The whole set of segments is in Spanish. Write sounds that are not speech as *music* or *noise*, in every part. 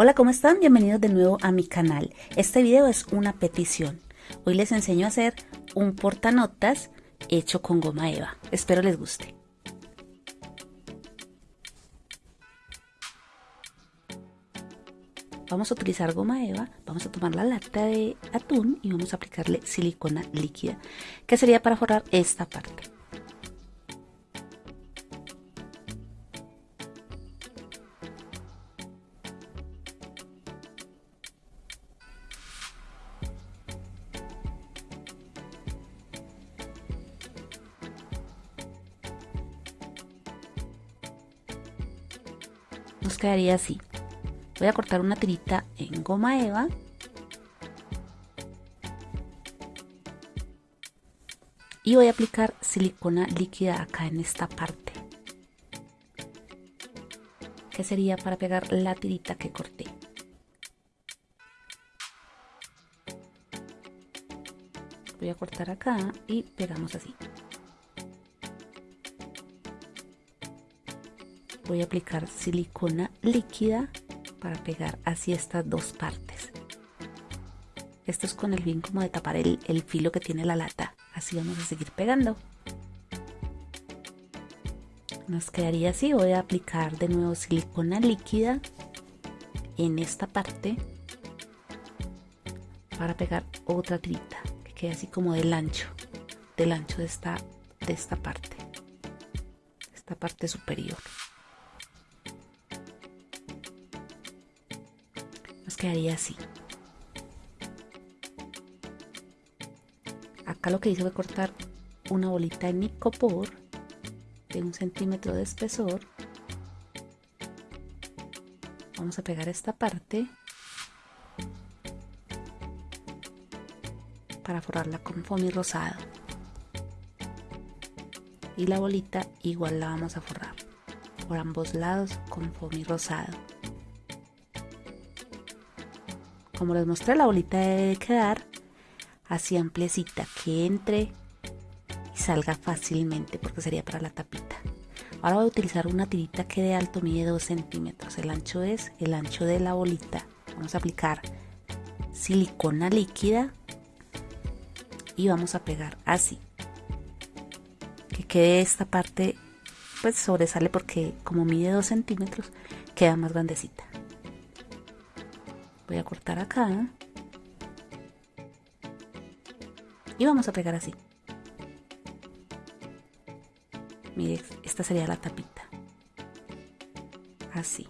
Hola, ¿cómo están? Bienvenidos de nuevo a mi canal. Este video es una petición. Hoy les enseño a hacer un portanotas hecho con goma eva. Espero les guste. Vamos a utilizar goma eva, vamos a tomar la lata de atún y vamos a aplicarle silicona líquida, que sería para forrar esta parte. Nos quedaría así voy a cortar una tirita en goma eva. Y voy a aplicar silicona líquida acá en esta parte. Que sería para pegar la tirita que corté voy a cortar acá y pegamos así voy a aplicar silicona líquida para pegar así estas dos partes. Esto es con el fin como de tapar el, filo que tiene la lata. Así vamos a seguir pegando. Nos quedaría así. Voy a aplicar de nuevo silicona líquida en esta parte para pegar otra tirita que quede así como del ancho del ancho de esta de esta parte esta parte superior quedaría así. Acá lo que hice fue cortar una bolita de nicopor de un centímetro de espesor. Vamos a pegar esta parte para forrarla con foamy rosado. Y la bolita igual la vamos a forrar por ambos lados con foamy rosado. Como les mostré, la bolita debe quedar así ampliecita, que entre y salga fácilmente porque sería para la tapita. Ahora voy a utilizar una tirita que de alto mide 2 centímetros. El ancho es el ancho de la bolita. Vamos a aplicar silicona líquida y vamos a pegar así. Que quede esta parte, pues sobresale porque como mide 2 centímetros, queda más grandecita voy a cortar acá y vamos a pegar así. Mire esta sería la tapita. Así.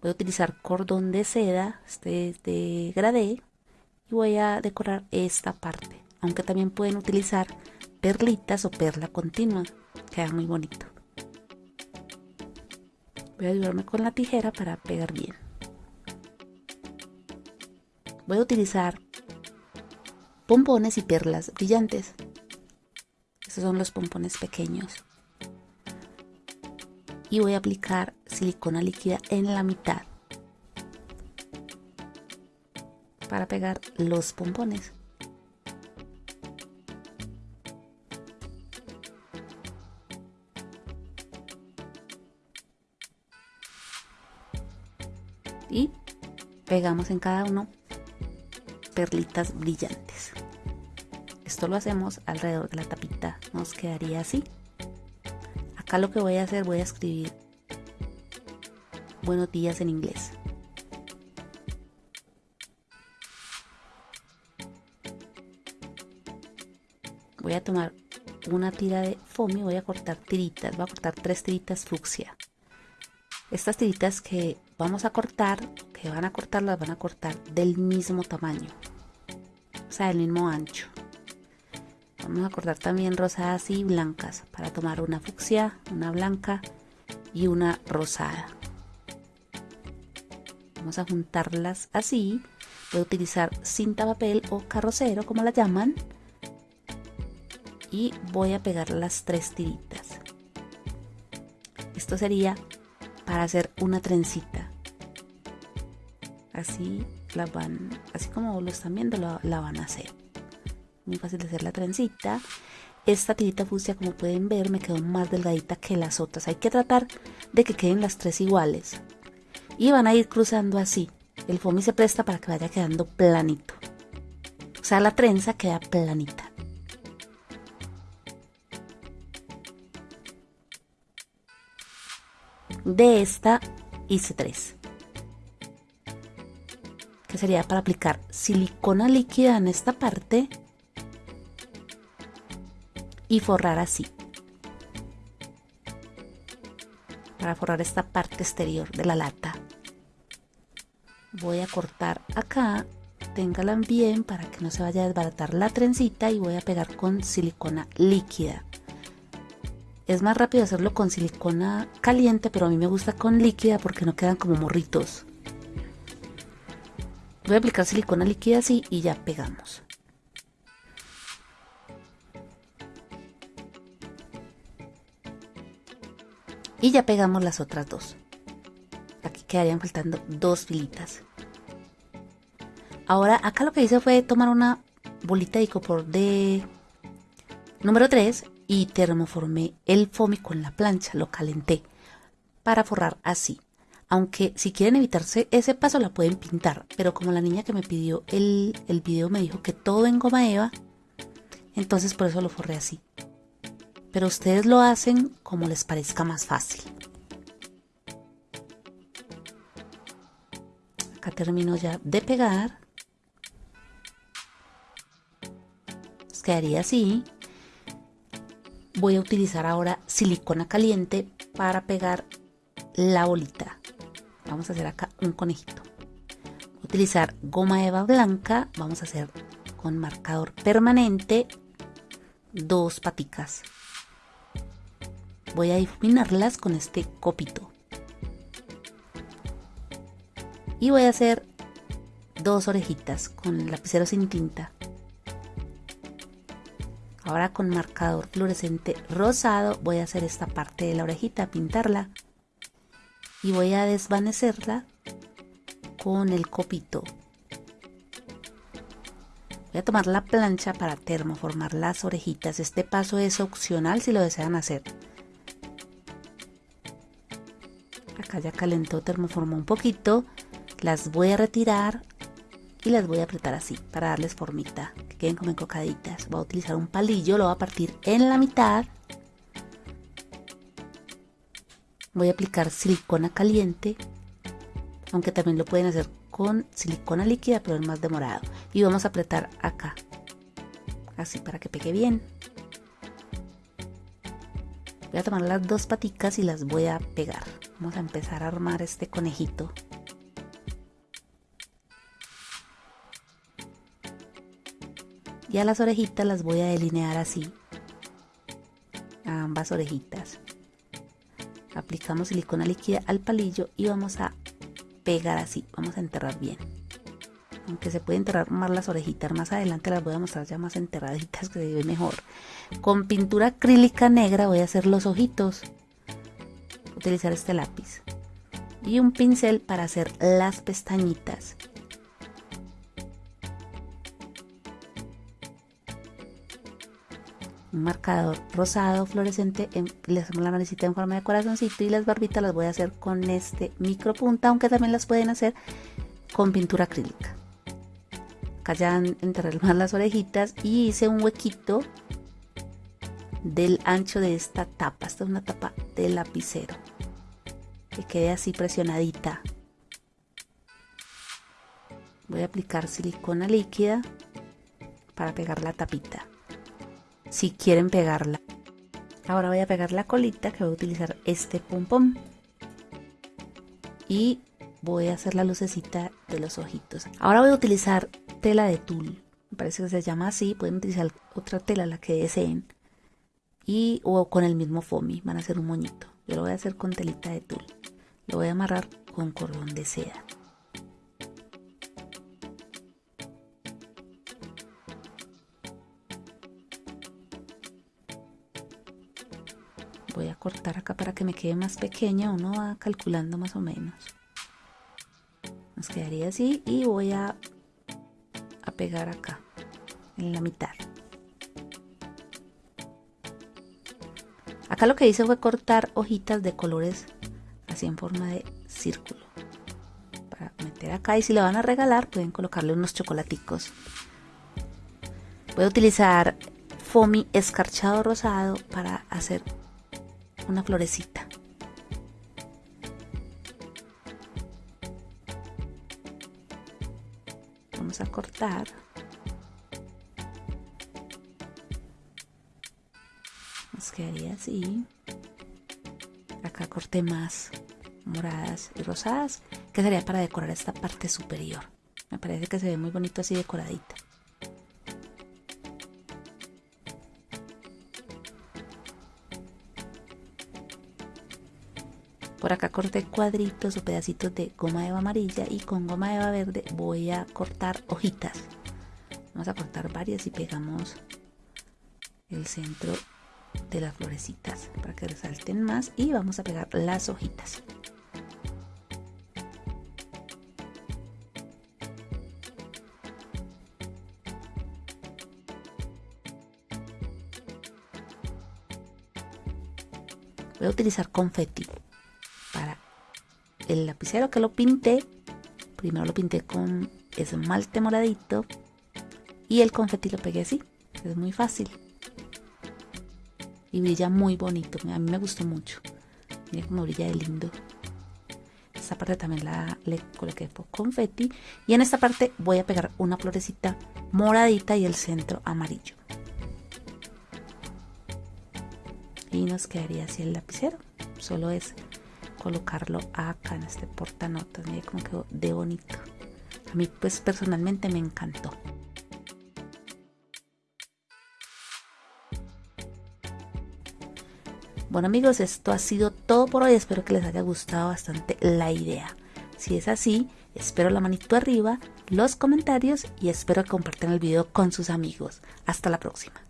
Voy a utilizar cordón de seda este es de gradé y voy a decorar esta parte. Aunque también pueden utilizar perlitas o perla continua queda muy bonito. Voy a ayudarme con la tijera para pegar bien voy a utilizar pompones y perlas brillantes. Estos son los pompones pequeños. Y voy a aplicar silicona líquida en la mitad para pegar los pompones. Y pegamos en cada uno perlitas brillantes. Esto lo hacemos alrededor de la tapita, nos quedaría así. Acá lo que voy a hacer, voy a escribir buenos días en inglés. Voy a tomar una tira de foamy, voy a cortar tiritas, voy a cortar tres tiritas fucsia. Estas tiritas que vamos a cortar, que van a cortar, las van a cortar del mismo tamaño o sea, del mismo ancho. Vamos a cortar también rosadas y blancas para tomar una fucsia, una blanca y una rosada. Vamos a juntarlas así. Voy a utilizar cinta papel o carrocero, como la llaman. Y voy a pegar las tres tiritas. Esto sería para hacer una trencita. Así la van, así como lo están viendo, la, van a hacer. Muy fácil de hacer la trencita. Esta tirita fucsia, como pueden ver, me quedó más delgadita que las otras. Hay que tratar de que queden las tres iguales. Y van a ir cruzando así, el foamy se presta para que vaya quedando planito. O sea, la trenza queda planita. De esta hice tres. Sería para aplicar silicona líquida en esta parte y forrar así. Para forrar esta parte exterior de la lata. Voy a cortar acá, téngala bien para que no se vaya a desbaratar la trencita y voy a pegar con silicona líquida. Es más rápido hacerlo con silicona caliente, pero a mí me gusta con líquida porque no quedan como morritos. Voy a aplicar silicona líquida así y ya pegamos. Y ya pegamos las otras dos. Aquí quedarían faltando dos filitas. Ahora acá lo que hice fue tomar una bolita de icopor de número 3 y termoformé el foamy con la plancha, lo calenté para forrar así. Aunque si quieren evitarse ese paso la pueden pintar, pero como la niña que me pidió el, el video me dijo que todo en goma eva, entonces por eso lo forré así. Pero ustedes lo hacen como les parezca más fácil. Acá termino ya de pegar. quedaría así voy a utilizar ahora silicona caliente para pegar la bolita. Vamos a hacer acá un conejito. utilizar goma eva blanca. Vamos a hacer con marcador permanente dos paticas. Voy a difuminarlas con este copito. Y voy a hacer dos orejitas con lapicero sin tinta. Ahora con marcador fluorescente rosado voy a hacer esta parte de la orejita, pintarla y voy a desvanecerla con el copito. Voy a tomar la plancha para termoformar las orejitas. Este paso es opcional si lo desean hacer. Acá ya calentó, termoformó un poquito. Las voy a retirar y las voy a apretar así para darles formita queden como encocaditas. Voy a utilizar un palillo, lo voy a partir en la mitad. Voy a aplicar silicona caliente, aunque también lo pueden hacer con silicona líquida, pero es más demorado. Y vamos a apretar acá, así para que pegue bien. Voy a tomar las dos paticas y las voy a pegar. Vamos a empezar a armar este conejito. y a las orejitas las voy a delinear así ambas orejitas aplicamos silicona líquida al palillo y vamos a pegar así vamos a enterrar bien. Aunque se puede enterrar más las orejitas más adelante las voy a mostrar ya más enterraditas *laughs* que se ve mejor. Con pintura acrílica negra voy a hacer los ojitos. Utilizar este lápiz. Y un pincel para hacer las pestañitas marcador rosado fluorescente, le hacemos la manecita en forma de corazoncito y las barbitas las voy a hacer con este micro punta, aunque también las pueden hacer con pintura acrílica. Acá ya enterré más *laughs* las orejitas y hice un huequito del ancho de esta tapa. Esta es una tapa de lapicero. Que quede así presionadita. Voy a aplicar silicona líquida para pegar la tapita si quieren pegarla. Ahora voy a pegar la colita que voy a utilizar este pom pom. Y voy a hacer la lucecita de los ojitos. Ahora voy a utilizar tela de tul. Me parece que se llama así. Pueden utilizar otra tela, la que deseen. Y o con el mismo foamy. Van a hacer un moñito. Yo lo voy a hacer con telita de tul. Lo voy a amarrar con cordón de seda. Acá para que me quede más pequeña uno va calculando más o menos. Nos quedaría así y voy a, a pegar acá en la mitad. Acá lo que hice fue cortar hojitas de colores así en forma de círculo. Para meter acá y si lo van a regalar pueden colocarle unos chocolaticos. Voy a utilizar foamy escarchado rosado para hacer una florecita. Vamos a cortar. Nos quedaría así. Acá corté más moradas y rosadas, que sería para decorar esta parte superior. Me parece que se ve muy bonito así decoradita. Por acá corté cuadritos o pedacitos de goma eva amarilla y con goma eva verde voy a cortar hojitas. Vamos a cortar varias y pegamos el centro de las florecitas para que resalten más y vamos a pegar las hojitas. Voy a utilizar confeti el lapicero que lo pinté. Primero lo pinté con esmalte moradito y el confeti lo pegué así. Es muy fácil y brilla muy bonito. A mí me gustó mucho. Mira cómo brilla de lindo. Esta parte también la le coloqué por confeti. Y en esta parte voy a pegar una florecita moradita y el centro amarillo. Y nos quedaría así el lapicero. Solo es colocarlo acá en este portanotas. Mira cómo quedó de bonito. A mí pues personalmente me encantó. Bueno amigos, esto ha sido todo por hoy. Espero que les haya gustado bastante la idea. Si es así, espero la manito arriba, los comentarios y espero que compartan el video con sus amigos. Hasta la próxima.